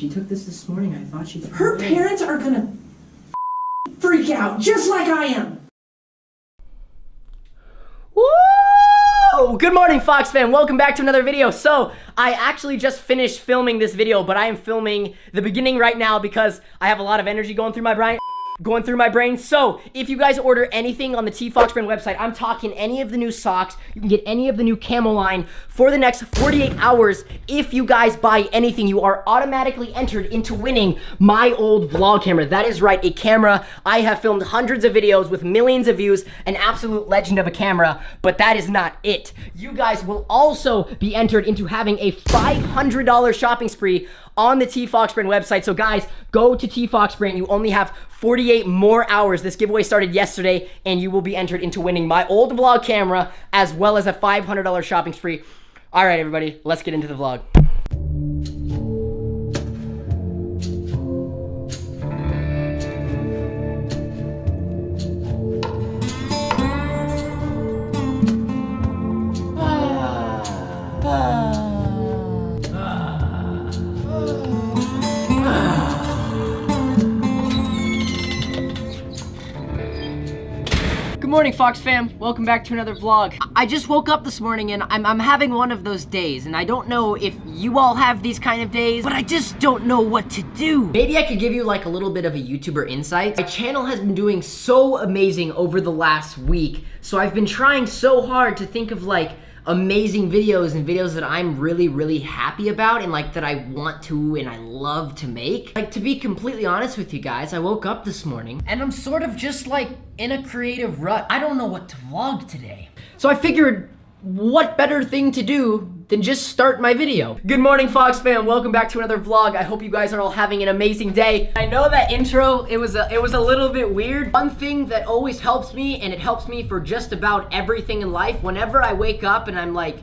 She took this this morning. I thought she. Her parents are gonna freak out, just like I am. Woo! Good morning, Fox fam. Welcome back to another video. So, I actually just finished filming this video, but I am filming the beginning right now because I have a lot of energy going through my brain going through my brain. So, if you guys order anything on the T Fox brand website, I'm talking any of the new socks, you can get any of the new camo line for the next 48 hours. If you guys buy anything, you are automatically entered into winning my old vlog camera. That is right, a camera. I have filmed hundreds of videos with millions of views, an absolute legend of a camera, but that is not it. You guys will also be entered into having a $500 shopping spree on the T-Fox brand website. So guys, go to T-Fox brand. You only have 48 more hours. This giveaway started yesterday and you will be entered into winning my old vlog camera as well as a $500 shopping spree. All right, everybody, let's get into the vlog. Fox fam. Welcome back to another vlog. I just woke up this morning and I'm, I'm having one of those days and I don't know if you all have these kind of days, but I just don't know what to do. Maybe I could give you like a little bit of a YouTuber insight. My channel has been doing so amazing over the last week, so I've been trying so hard to think of like amazing videos and videos that I'm really, really happy about and like that I want to and I love to make. Like to be completely honest with you guys, I woke up this morning and I'm sort of just like in a creative rut. I don't know what to vlog today. So I figured what better thing to do than just start my video. Good morning, Fox fam. Welcome back to another vlog. I hope you guys are all having an amazing day. I know that intro, it was a, it was a little bit weird. One thing that always helps me, and it helps me for just about everything in life, whenever I wake up and I'm like,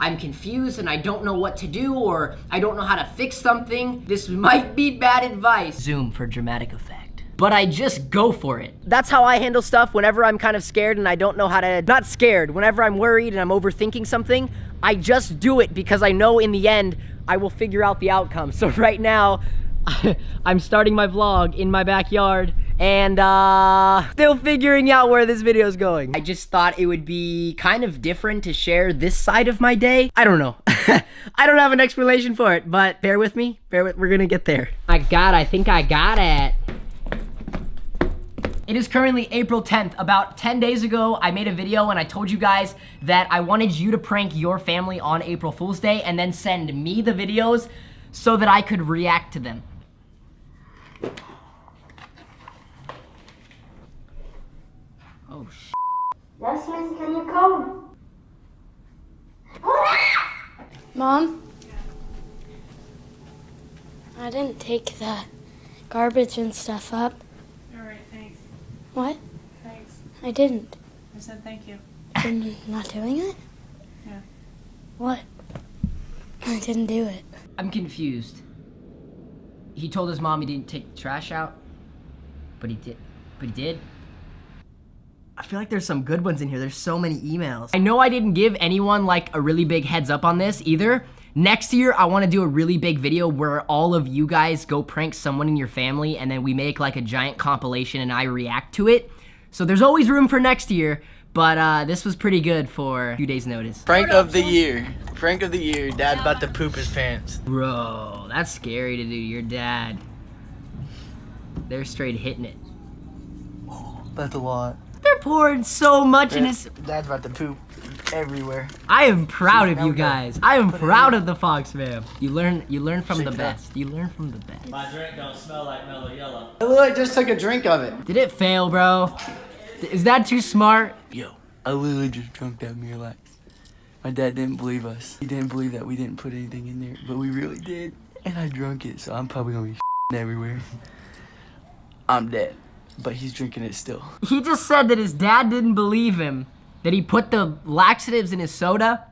I'm confused and I don't know what to do or I don't know how to fix something, this might be bad advice. Zoom for dramatic effect but I just go for it. That's how I handle stuff whenever I'm kind of scared and I don't know how to, not scared, whenever I'm worried and I'm overthinking something, I just do it because I know in the end, I will figure out the outcome. So right now, I'm starting my vlog in my backyard and uh, still figuring out where this video is going. I just thought it would be kind of different to share this side of my day. I don't know. I don't have an explanation for it, but bear with me. Bear with, we're gonna get there. I got, I think I got it. It is currently April 10th. About 10 days ago, I made a video and I told you guys that I wanted you to prank your family on April Fool's Day and then send me the videos so that I could react to them. Oh, sh Yes, miss, can you come? Mom? I didn't take the garbage and stuff up. What? Thanks. I didn't. I said thank you. You're not doing it? Yeah. What? I didn't do it. I'm confused. He told his mom he didn't take the trash out, but he did. But he did. I feel like there's some good ones in here. There's so many emails. I know I didn't give anyone like a really big heads up on this either. Next year, I wanna do a really big video where all of you guys go prank someone in your family and then we make like a giant compilation and I react to it. So there's always room for next year, but uh, this was pretty good for a few days notice. Prank of the year. Prank of the year. Dad about to poop his pants. Bro, that's scary to do. Your dad. They're straight hitting it. That's a lot. They're pouring so much in his... Dad's about to poop everywhere. I am proud of you guys. I am proud of the Fox fam. You learn you learn from the best. You learn from the best. My drink don't smell like Mello Yello. I literally just took a drink of it. Did it fail, bro? Is that too smart? Yo, I literally just drunk that Miralax. My dad didn't believe us. He didn't believe that we didn't put anything in there, but we really did. And I drunk it, so I'm probably gonna be everywhere. I'm dead, but he's drinking it still. He just said that his dad didn't believe him that he put the laxatives in his soda,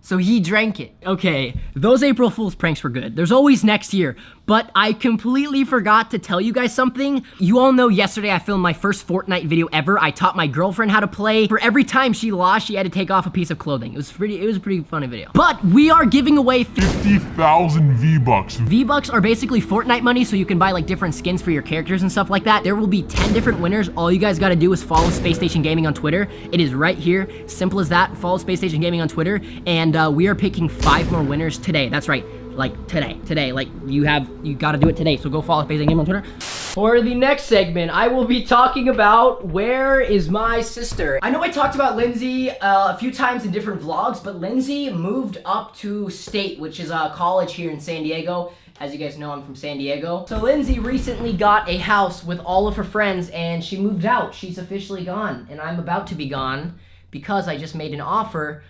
so he drank it. Okay, those April Fool's pranks were good. There's always next year, But I completely forgot to tell you guys something. You all know yesterday I filmed my first Fortnite video ever. I taught my girlfriend how to play. For every time she lost, she had to take off a piece of clothing. It was pretty, it was a pretty funny video. But we are giving away 50,000 V-Bucks. V-Bucks are basically Fortnite money, so you can buy like different skins for your characters and stuff like that. There will be 10 different winners. All you guys gotta do is follow Space Station Gaming on Twitter. It is right here. Simple as that. Follow Space Station Gaming on Twitter. And uh, we are picking five more winners today. That's right. Like today. Today. Like you have, you gotta do it today. So go follow Station Gaming on Twitter. For the next segment, I will be talking about where is my sister. I know I talked about Lindsay uh, a few times in different vlogs, but Lindsay moved up to State, which is a college here in San Diego. As you guys know, I'm from San Diego. So Lindsay recently got a house with all of her friends and she moved out. She's officially gone and I'm about to be gone because I just made an offer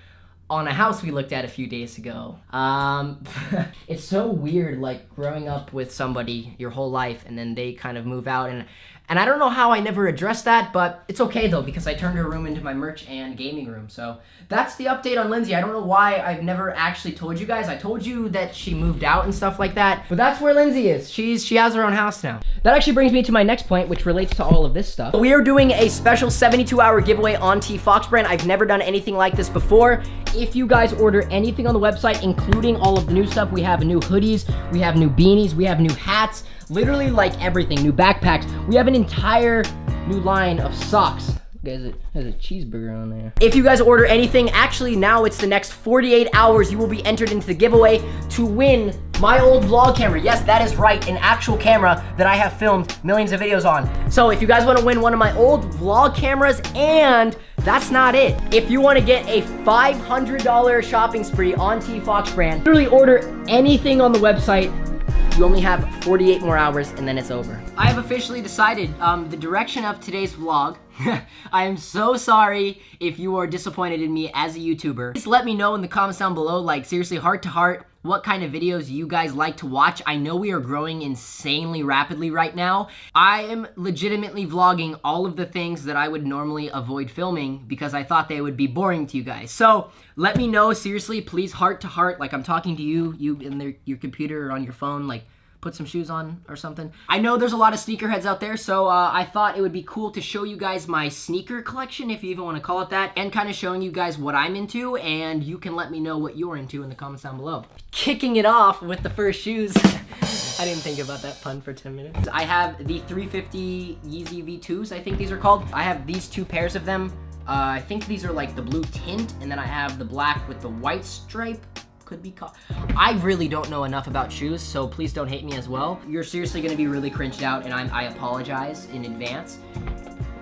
on a house we looked at a few days ago. Um, it's so weird, like growing up with somebody your whole life and then they kind of move out and and I don't know how I never addressed that, but it's okay though because I turned her room into my merch and gaming room. So that's the update on Lindsay. I don't know why I've never actually told you guys. I told you that she moved out and stuff like that, but that's where Lindsay is. She's she has her own house now. That actually brings me to my next point, which relates to all of this stuff. We are doing a special 72-hour giveaway on T Fox brand. I've never done anything like this before. If you guys order anything on the website, including all of the new stuff, we have new hoodies, we have new beanies, we have new hats, literally like everything, new backpacks. We have an entire new line of socks. Guys, it has a cheeseburger on there. If you guys order anything, actually now it's the next 48 hours, you will be entered into the giveaway to win my old vlog camera. Yes, that is right, an actual camera that I have filmed millions of videos on. So if you guys wanna win one of my old vlog cameras and that's not it. If you want to get a $500 shopping spree on T Fox brand, literally order anything on the website. You only have 48 more hours and then it's over. I have officially decided um, the direction of today's vlog. I am so sorry if you are disappointed in me as a YouTuber. Just let me know in the comments down below, like seriously, heart to heart, what kind of videos you guys like to watch. I know we are growing insanely rapidly right now. I am legitimately vlogging all of the things that I would normally avoid filming because I thought they would be boring to you guys. So let me know, seriously, please heart to heart, like I'm talking to you, you in their, your computer or on your phone, like put some shoes on or something. I know there's a lot of sneakerheads out there, so uh, I thought it would be cool to show you guys my sneaker collection, if you even want to call it that, and kind of showing you guys what I'm into, and you can let me know what you're into in the comments down below. Kicking it off with the first shoes. I didn't think about that pun for 10 minutes. I have the 350 Yeezy V2s, I think these are called. I have these two pairs of them. Uh, I think these are like the blue tint, and then I have the black with the white stripe could be caught. I really don't know enough about shoes, so please don't hate me as well. You're seriously gonna be really cringed out, and I'm, I apologize in advance.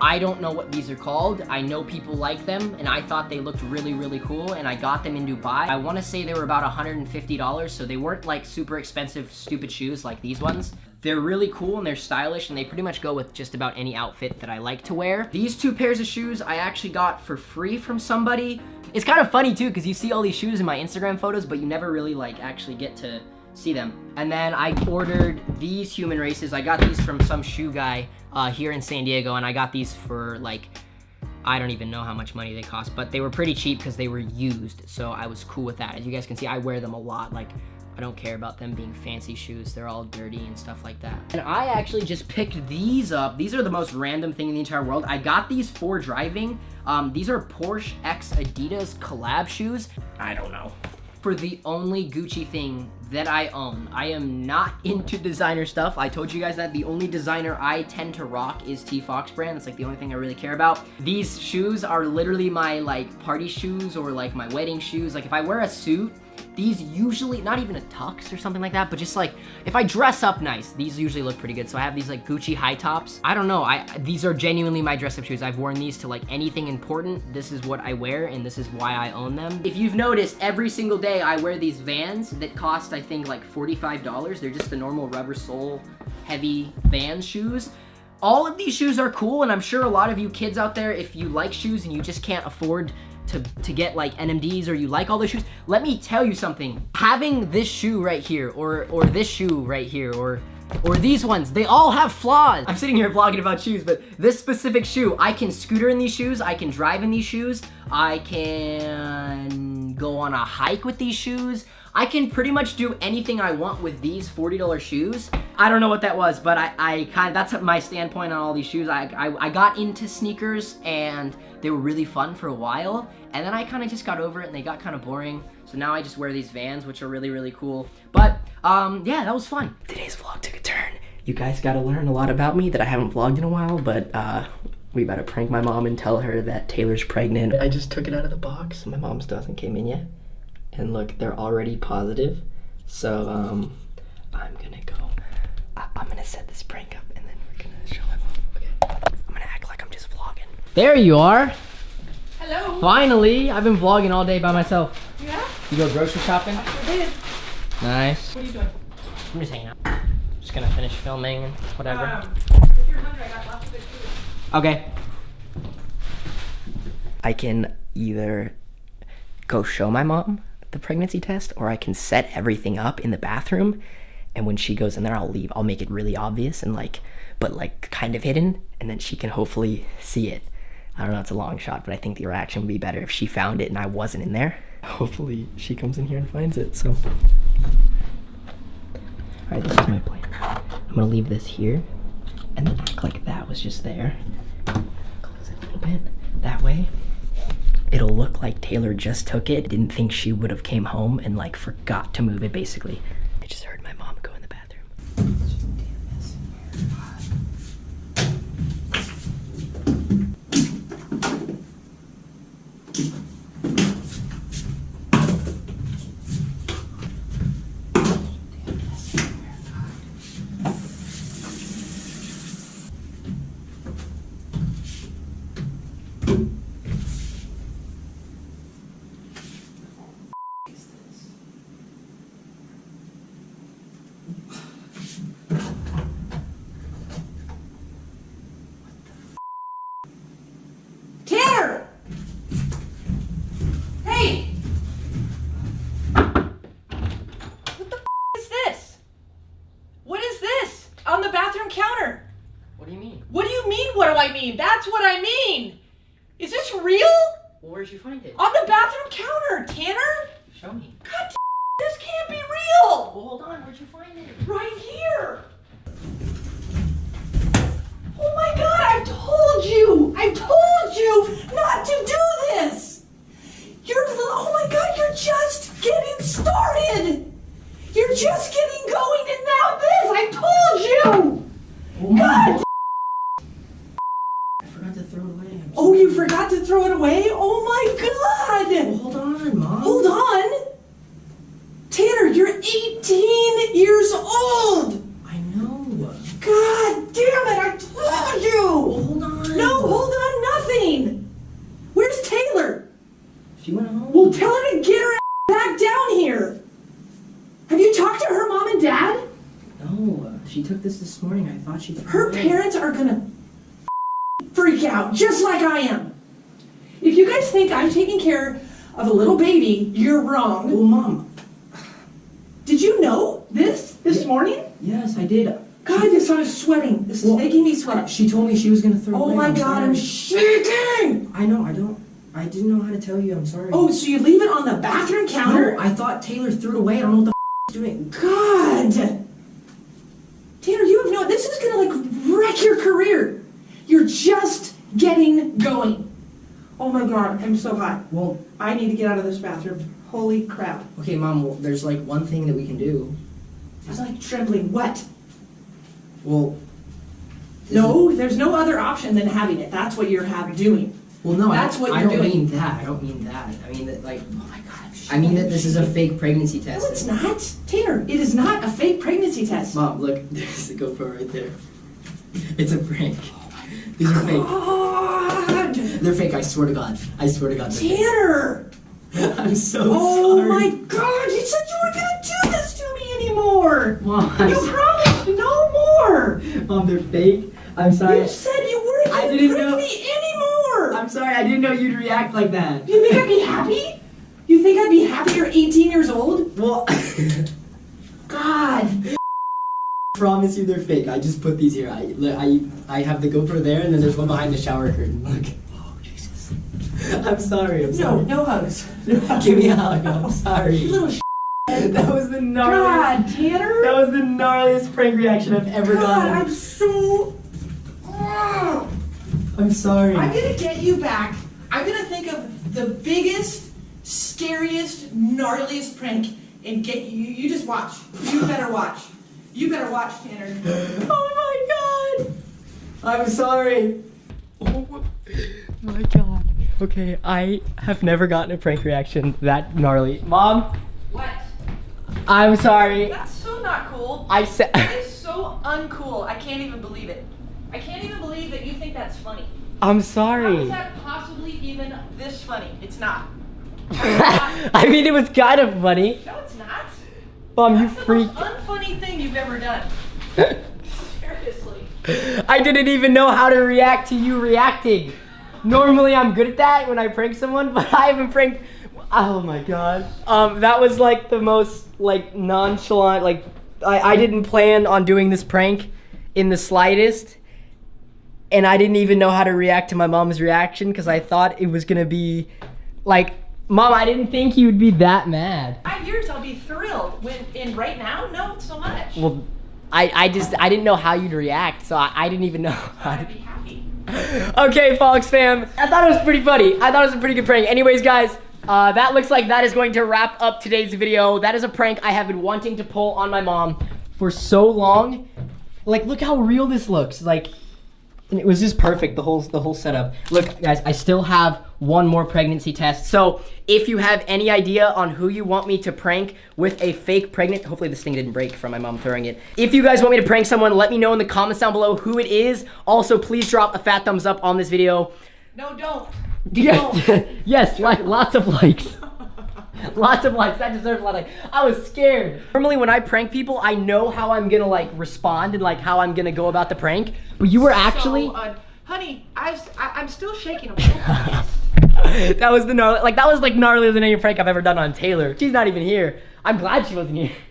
I don't know what these are called. I know people like them, and I thought they looked really, really cool, and I got them in Dubai. I want to say they were about $150, so they weren't like super expensive, stupid shoes like these ones. They're really cool and they're stylish and they pretty much go with just about any outfit that I like to wear. These two pairs of shoes I actually got for free from somebody. It's kind of funny too because you see all these shoes in my Instagram photos but you never really like actually get to see them. And then I ordered these human races. I got these from some shoe guy uh, here in San Diego and I got these for like I don't even know how much money they cost, but they were pretty cheap because they were used, so I was cool with that. As you guys can see, I wear them a lot. Like, I don't care about them being fancy shoes. They're all dirty and stuff like that. And I actually just picked these up. These are the most random thing in the entire world. I got these for driving. Um, these are Porsche X Adidas collab shoes. I don't know. For the only Gucci thing that I own. I am not into designer stuff. I told you guys that the only designer I tend to rock is T Fox brand. That's like the only thing I really care about. These shoes are literally my like party shoes or like my wedding shoes. Like if I wear a suit, these usually, not even a tux or something like that, but just like, if I dress up nice, these usually look pretty good. So I have these like Gucci high tops. I don't know, I these are genuinely my dress up shoes. I've worn these to like anything important. This is what I wear and this is why I own them. If you've noticed, every single day I wear these Vans that cost, I think like $45. They're just the normal rubber sole heavy Vans shoes all of these shoes are cool and I'm sure a lot of you kids out there if you like shoes and you just can't afford to, to get like NMDs or you like all the shoes, let me tell you something. Having this shoe right here or, or this shoe right here or or these ones, they all have flaws. I'm sitting here vlogging about shoes, but this specific shoe, I can scooter in these shoes, I can drive in these shoes, I can go on a hike with these shoes, I can pretty much do anything I want with these $40 shoes. I don't know what that was, but I, I kind of, that's my standpoint on all these shoes. I, I, I got into sneakers and they were really fun for a while. And then I kind of just got over it and they got kind of boring. So now I just wear these Vans, which are really, really cool. But, um, yeah, that was fun. Today's vlog took a turn. You guys got to learn a lot about me that I haven't vlogged in a while, but, uh, we about to prank my mom and tell her that Taylor's pregnant. I just took it out of the box. My mom still hasn't came in yet. And look, they're already positive. So, um, I'm gonna go. I- I'm gonna set this prank up and then we're gonna show my mom. Okay. I'm gonna act like I'm just vlogging. There you are. Hello. Finally, I've been vlogging all day by myself. Yeah? You go grocery shopping? I did. Nice. What are you doing? I'm just hanging out. Just gonna finish filming and whatever. Um, if you're hungry, I got lots of good food. Okay. I can either go show my mom the pregnancy test or I can set everything up in the bathroom and when she goes in there I'll leave. I'll make it really obvious and like but like kind of hidden and then she can hopefully see it. I don't know, it's a long shot, but I think the reaction would be better if she found it and I wasn't in there. Hopefully she comes in here and finds it. So Alright, this is my plan. I'm gonna leave this here and then act like that was just there. Close it a little bit. That way, it'll look like Taylor just took it, didn't think she would have came home, and like forgot to move it basically. I just heard my mom go in the bathroom. Tanner! Hey! What the is this? What is this? Counter? What do you mean? What do you mean, what do I mean? That's what I mean! Is this real? Well, where'd you find it? On the bathroom counter, Tanner? Show me. God this can't be real! Well, hold on. Where'd you find it? Right here! Oh my god, I've told you! I've told you not to do this! You're, oh my god, you're just getting started! You're just getting going and now this! I told you! God! I forgot to throw it away. Oh, you forgot to throw it away? Oh my Well, god! hold on, mom. Hold on! Tanner, you're 18 years old! I know. God damn it, I told you! Well, hold on. No, hold on, nothing! Where's Taylor? She went home. Well, tell her to get her ass back down here! Have you talked to her mom and dad? No, this this morning. I thought she Her parents are gonna freak out, just like I am. If you guys think I'm taking care of a little baby, you're wrong. Well, mom. Did you know this this Yeah. morning? Yes, I did. God, this I'm sweating. This is Well, making me sweat. She told me she was gonna throw it Oh my I'm god, I'm shaking! I know. I don't. I didn't know how to tell you. I'm sorry. Oh, so you leave it on the bathroom counter? no! I thought Taylor threw it away. I don't know what the f- doing. God! Tanner, you have no. This is gonna like wreck your career. You're just getting going. Oh my god, I'm so hot. Well, I need to get out of this bathroom. Holy crap. okay, mom. Well, there's like one thing that we can do. It's like trembling. What? Well. No, there's no other option than having it. That's what you're have doing. Well, no, That's I, what I don't doing. mean that. I don't mean that. I mean that, like, Oh my god. I mean that this is a fake pregnancy test. No, it's not. Tanner, it is not a fake pregnancy test. Mom, look, there's the GoPro right there. It's a prank. Oh These are fake. God! They're fake. I swear to God. I swear to God. Tanner! fake. I'm so Oh sorry. my god, you said you weren't gonna do this to me anymore! Mom, I'm You promised no more! Mom, they're fake. I'm sorry. You said you weren't I gonna didn't know- me anymore! I'm sorry. I didn't know you'd react like that. You think I'd be happy? You think I'd be happy you're 18 years old? Well, God! promise you they're fake. I just put these here. I, I, I have the GoPro there, and then there's one behind the shower curtain. Look. Oh Jesus. I'm sorry. I'm No, sorry. no hugs. Give me a hug. I'm sorry. You little sh- that was the gnarliest. God, Tanner. That was the gnarliest prank reaction I've ever God, gotten. I'm so. Ugh. I'm sorry. I'm gonna get you back. I'm gonna think of the biggest, scariest, gnarliest prank and get you. You just watch. You better watch. You better watch, Tanner. Oh my god! I'm sorry. Oh my god. Okay, I have never gotten a prank reaction that gnarly. Mom, What? I'm sorry. That's so not cool. I said. That is so uncool. I can't even believe it. I can't even believe that you think that's funny. I'm sorry. is that possibly even this funny? It's not. I mean, it was kind of funny. No, it's not. Mom, you That's the freaked. most unfunny thing you've ever done. Seriously. I didn't even know how to react to you reacting. Normally, I'm good at that when I prank someone, but I haven't pranked. Oh my god. Um, that was like the most like nonchalant. Like, I, I didn't plan on doing this prank in the slightest, and I didn't even know how to react to my mom's reaction because I thought it was gonna be like, Mom, I didn't think you would be that mad. Five years, I'll be thrilled. When in right now, no, so much. Well, I, I just I didn't know how you'd react, so I, I didn't even know how to. I'd be happy. okay, Fox fam. I thought it was pretty funny. I thought it was a pretty good prank. Anyways, guys, uh, that looks like that is going to wrap up today's video. That is a prank I have been wanting to pull on my mom for so long. Like, look how real this looks. Like, it was just perfect, the whole the whole setup. Look, guys, I still have one more pregnancy test. So if you have any idea on who you want me to prank with a fake pregnant, hopefully this thing didn't break from my mom throwing it. If you guys want me to prank someone, let me know in the comments down below who it is. Also, please drop a fat thumbs up on this video. No, don't. Yes, yes, like lots of likes. Lots of likes. That deserves a lot of likes. I was scared. Normally, when I prank people, I know how I'm gonna like respond and like how I'm gonna go about the prank. But you were actually. So, uh, honey, I, I, I'm still shaking. I'm so pissed. that was the gnarly, like that was like gnarlier than any prank I've ever done on Taylor. She's not even here. I'm glad she wasn't here.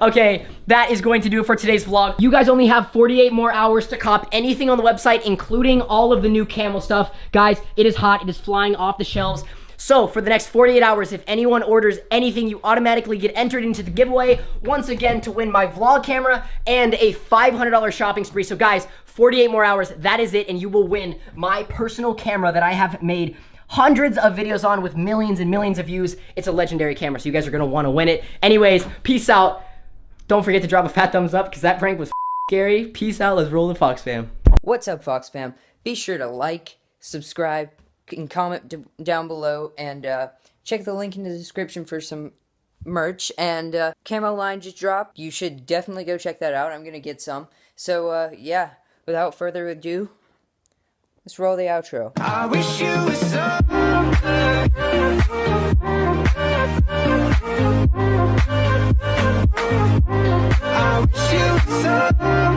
Okay, that is going to do it for today's vlog. You guys only have 48 more hours to cop anything on the website, including all of the new camo stuff. Guys, it is hot. It is flying off the shelves. So for the next 48 hours, if anyone orders anything, you automatically get entered into the giveaway once again to win my vlog camera and a $500 shopping spree. So guys, 48 more hours, that is it, and you will win my personal camera that I have made hundreds of videos on with millions and millions of views. It's a legendary camera, so you guys are gonna wanna win it. Anyways, peace out. Don't forget to drop a fat thumbs up because that prank was scary. Peace out. Let's roll the Fox fam. What's up, Fox fam? Be sure to like, subscribe, can comment down below and uh, check the link in the description for some merch. And uh, camo line just dropped. You should definitely go check that out. I'm gonna get some. So uh, yeah without further ado let's roll the outro. I wish you were so I wish you were so